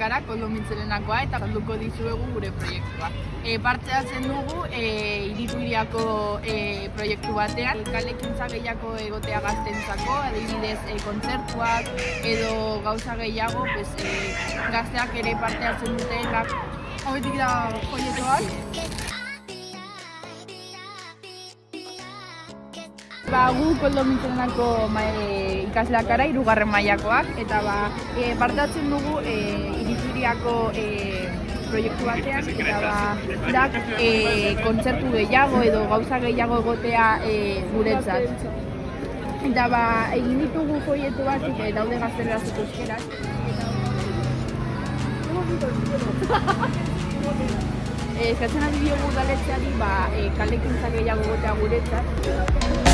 gara, koldo mitzerenakoa, eta salduko dizuegu gure proiektua. E, parte hartzen dugu e, irituriako e, proiektu batean, kalekintza gehiago egotea gaztentzako, adibidez e, kontzertuak edo gauza gehiago, pues, e, gazteak ere parte hartzen dutenak. Hauetik da proiektuak. Ba, gu koldo mitzenako ma, e, ikasleak gara, irugarren mailakoak eta ba, e, parte hartzen dugu e, irituriako e, proiektu batean, eta ba, da, e, kontzertu gehiago edo gauza gehiago egotea e, guretzat. Eta ba, egin ditugu folietu batzuk, e, daude gaztelerazko euskeraz. E, eskatzen ari diogu udaletxeari ba, e, kalekintza gehiago egotea guretzat.